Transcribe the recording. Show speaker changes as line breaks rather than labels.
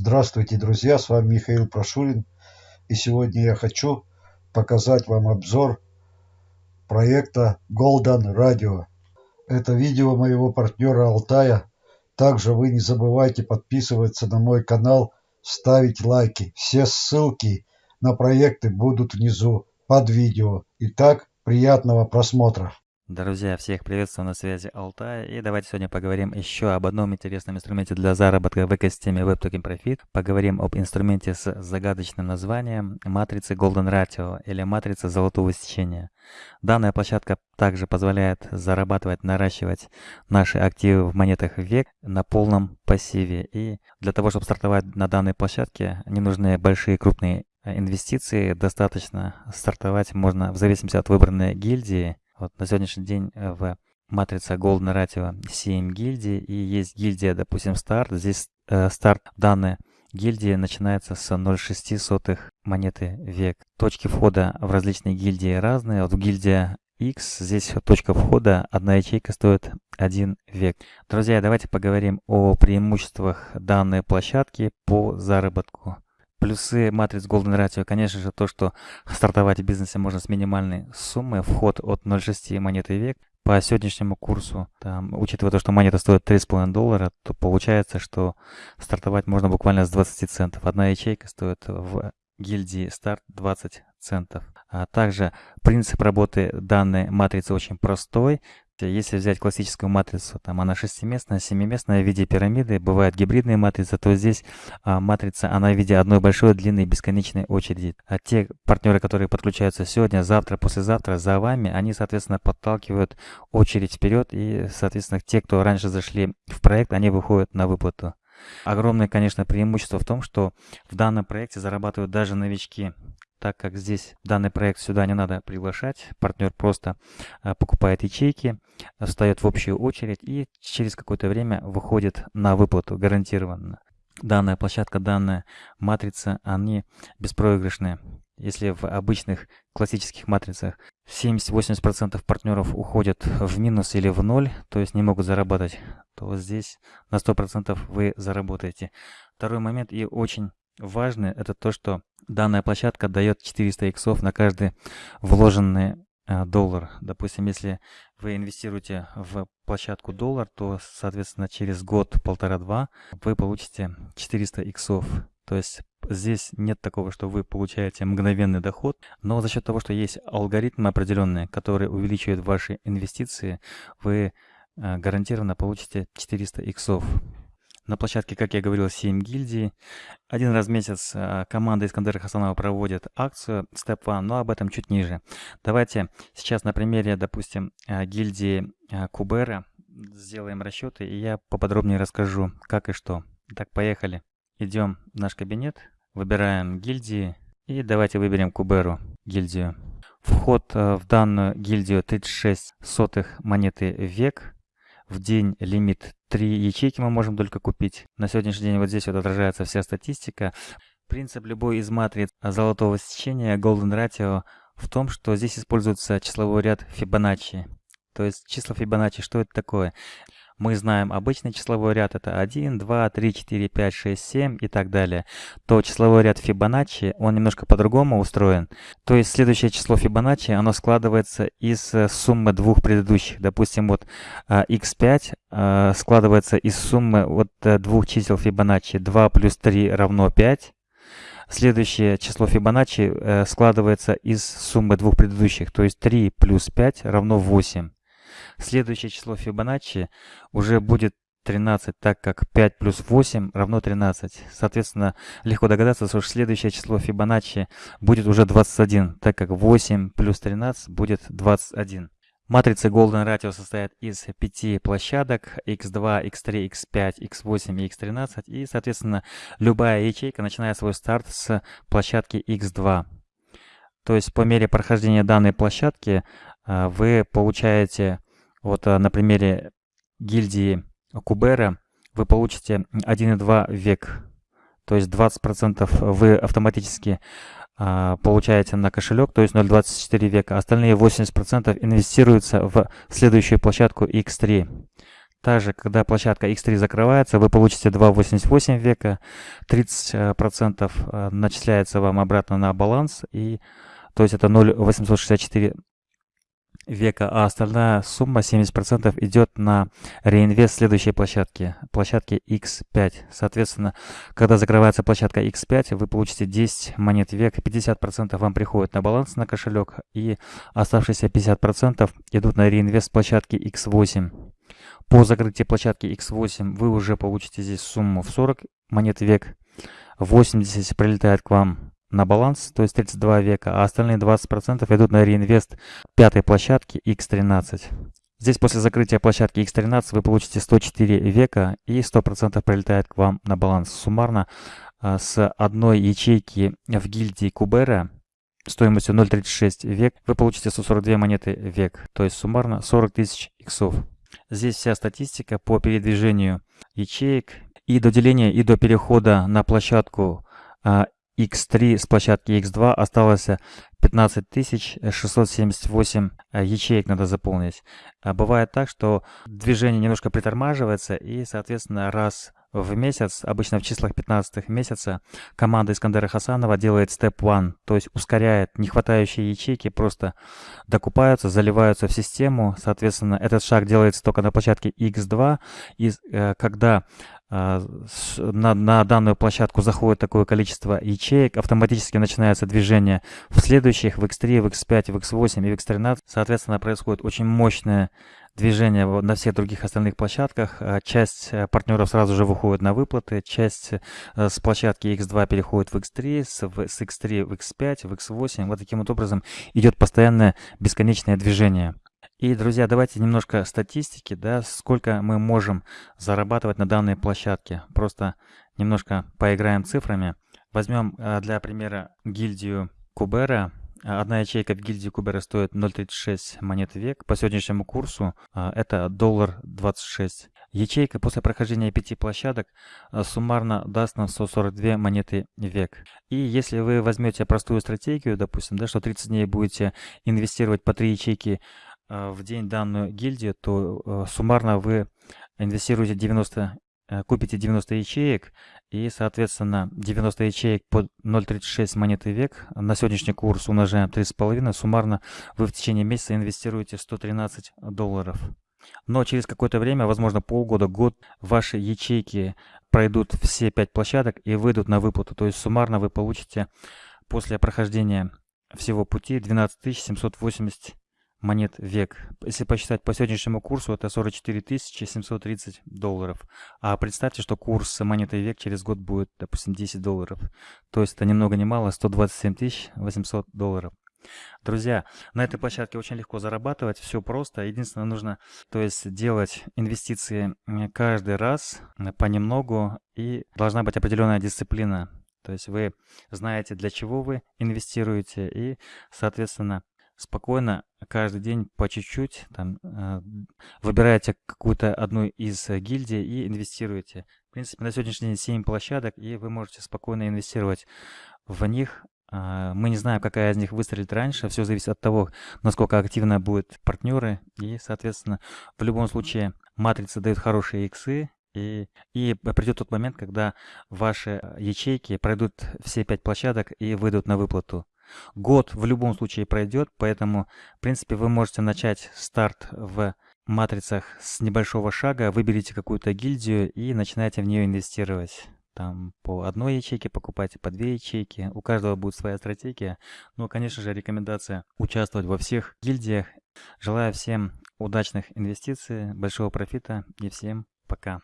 Здравствуйте, друзья, с вами Михаил Прошурин. И сегодня я хочу показать вам обзор проекта Golden Radio. Это видео моего партнера Алтая. Также вы не забывайте подписываться на мой канал, ставить лайки. Все ссылки на проекты будут внизу под видео. Итак, приятного просмотра.
Друзья, всех приветствую на связи Алтай. И давайте сегодня поговорим еще об одном интересном инструменте для заработка в экосистеме WebToken Profit. Поговорим об инструменте с загадочным названием матрицы Golden Ratio или матрица золотого сечения. Данная площадка также позволяет зарабатывать, наращивать наши активы в монетах век на полном пассиве. И для того, чтобы стартовать на данной площадке, не нужны большие крупные инвестиции. Достаточно стартовать можно в зависимости от выбранной гильдии вот на сегодняшний день э, в матрице Golden Ratio 7 гильдий и есть гильдия, допустим, старт. Здесь э, старт данной гильдии начинается с 0,6 монеты век. Точки входа в различные гильдии разные. Вот в гильдия X, здесь точка входа, одна ячейка стоит 1 век. Друзья, давайте поговорим о преимуществах данной площадки по заработку. Плюсы матриц Golden Ratio, конечно же, то, что стартовать в бизнесе можно с минимальной суммы, вход от 0,6 монеты век. По сегодняшнему курсу, там, учитывая то, что монета стоит 3,5 доллара, то получается, что стартовать можно буквально с 20 центов. Одна ячейка стоит в гильдии старт 20 центов. А также принцип работы данной матрицы очень простой. Если взять классическую матрицу, там она шестиместная, семиместная в виде пирамиды, бывают гибридные матрицы, то здесь а, матрица, она в виде одной большой длинной бесконечной очереди. А те партнеры, которые подключаются сегодня, завтра, послезавтра за вами, они, соответственно, подталкивают очередь вперед, и, соответственно, те, кто раньше зашли в проект, они выходят на выплату. Огромное, конечно, преимущество в том, что в данном проекте зарабатывают даже новички так как здесь данный проект сюда не надо приглашать, партнер просто а, покупает ячейки, встает в общую очередь и через какое-то время выходит на выплату гарантированно. Данная площадка, данная матрица, они беспроигрышные. Если в обычных классических матрицах 70-80% партнеров уходят в минус или в ноль, то есть не могут заработать, то здесь на 100% вы заработаете. Второй момент и очень важный, это то, что данная площадка дает 400 иксов на каждый вложенный э, доллар. Допустим, если вы инвестируете в площадку доллар, то, соответственно, через год, полтора-два, вы получите 400 иксов. То есть здесь нет такого, что вы получаете мгновенный доход, но за счет того, что есть алгоритмы определенные, которые увеличивают ваши инвестиции, вы э, гарантированно получите 400 иксов. На площадке, как я говорил, 7 гильдий. Один раз в месяц а, команда Искандера Хасанова проводит акцию Step One, но об этом чуть ниже. Давайте сейчас на примере, допустим, а, гильдии а, Кубера сделаем расчеты, и я поподробнее расскажу, как и что. Так, поехали. Идем в наш кабинет, выбираем гильдии, и давайте выберем Куберу гильдию. Вход в данную гильдию 36 сотых монеты век – в день лимит 3 ячейки мы можем только купить. На сегодняшний день вот здесь вот отражается вся статистика. Принцип любой из матриц золотого сечения Golden Ratio в том, что здесь используется числовой ряд Fibonacci. То есть числа Fibonacci, что это такое? Мы знаем обычный числовой ряд это 1, 2, 3, 4, 5, 6, 7 и так далее, то числовой ряд Фибоначчи, он немножко по-другому устроен. То есть следующее число Фибоначчи, оно складывается из э, суммы двух предыдущих. Допустим, вот x5 э, складывается из суммы вот э, двух чисел Фибоначчи. 2 плюс 3 равно 5. Следующее число Фибоначчи складывается из суммы двух предыдущих, то есть 3 плюс 5 равно 8. Следующее число Фибоначчи уже будет 13, так как 5 плюс 8 равно 13. Соответственно, легко догадаться, что следующее число Фибоначчи будет уже 21, так как 8 плюс 13 будет 21. Матрица Golden Ratio состоит из пяти площадок x2, x3, x5, x8 и x13. И, соответственно, любая ячейка начинает свой старт с площадки x2. То есть по мере прохождения данной площадки а, вы получаете вот э, на примере гильдии Кубера вы получите 1,2 век. То есть 20% вы автоматически а, получаете на кошелек, то есть 0,24 века. Остальные 80% инвестируются в следующую площадку X3. Также, когда площадка X3 закрывается, вы получите 2,88 века, 30% э, начисляется вам обратно на баланс, и, то есть это 0,864 века, а остальная сумма 70% идет на реинвест следующей площадки, площадки X5. Соответственно, когда закрывается площадка X5, вы получите 10 монет век, 50% вам приходит на баланс на кошелек, и оставшиеся 50% идут на реинвест площадки X8. По закрытии площадки X8 вы уже получите здесь сумму в 40 монет век, 80 прилетает к вам на баланс, то есть 32 века, а остальные 20% идут на реинвест пятой площадки X13. Здесь после закрытия площадки X13 вы получите 104 века и 100% прилетает к вам на баланс. Суммарно а, с одной ячейки в гильдии Кубера стоимостью 0.36 век вы получите 142 монеты век, то есть суммарно 40 тысяч иксов. Здесь вся статистика по передвижению ячеек и до деления и до перехода на площадку а, X3 с площадки X2 осталось 15 678 э, ячеек надо заполнить. А бывает так, что движение немножко притормаживается и, соответственно, раз в месяц, обычно в числах 15 месяца, команда Искандера Хасанова делает step one, то есть ускоряет нехватающие ячейки, просто докупаются, заливаются в систему. Соответственно, этот шаг делается только на площадке X2, и э, когда а, на, на данную площадку заходит такое количество ячеек, автоматически начинается движение в следующих, в X3, в X5, в X8 и в X13. Соответственно, происходит очень мощное движение на всех других остальных площадках. А, часть э, партнеров сразу же выходит на выплаты, часть э, с площадки X2 переходит в X3, с, с X3 в X5, в X8. Вот таким вот образом идет постоянное бесконечное движение. И, друзья, давайте немножко статистики, да, сколько мы можем зарабатывать на данной площадке. Просто немножко поиграем цифрами. Возьмем для примера гильдию Кубера. Одна ячейка в гильдии Кубера стоит 0.36 монет век. По сегодняшнему курсу а, это доллар 26. Ячейка после прохождения пяти площадок а, суммарно даст нам 142 монеты век. И если вы возьмете простую стратегию, допустим, да, что 30 дней будете инвестировать по 3 ячейки Э, в день данную гильдию, то суммарно вы инвестируете 90, э, купите 90 ячеек и, соответственно, 90 ячеек по 0.36 монеты век. На сегодняшний курс умножаем 3,5. Суммарно вы в течение месяца инвестируете 113 долларов. Но через какое-то время, возможно полгода, год, ваши ячейки пройдут все 5 площадок и выйдут на выплату. То есть суммарно вы получите после прохождения всего пути 12 780 монет век. Если посчитать по сегодняшнему курсу, это 44 730 долларов. А представьте, что курс монеты век через год будет, допустим, 10 долларов. То есть это ни много ни мало 127 800 долларов. Друзья, на этой площадке очень легко зарабатывать, все просто. Единственное, нужно то есть делать инвестиции каждый раз понемногу и должна быть определенная дисциплина. То есть вы знаете, для чего вы инвестируете и, соответственно, спокойно каждый день по чуть-чуть там, э, выбираете какую-то одну из э, гильдий и инвестируете. В принципе, на сегодняшний день 7 площадок, и вы можете спокойно инвестировать в них. Э, мы не знаем, какая из них выстрелит раньше. Все зависит от того, насколько активно будут партнеры. И, соответственно, в любом случае матрица дает хорошие иксы, и, и придет тот момент, когда ваши ячейки пройдут все пять площадок и выйдут на выплату. Год в любом случае пройдет, поэтому, в принципе, вы можете начать старт в матрицах с небольшого шага, выберите какую-то гильдию и начинайте в нее инвестировать. Там по одной ячейке покупайте, по две ячейки. У каждого будет своя стратегия. Но, конечно же, рекомендация участвовать во всех гильдиях. Желаю всем удачных инвестиций, большого профита и всем пока.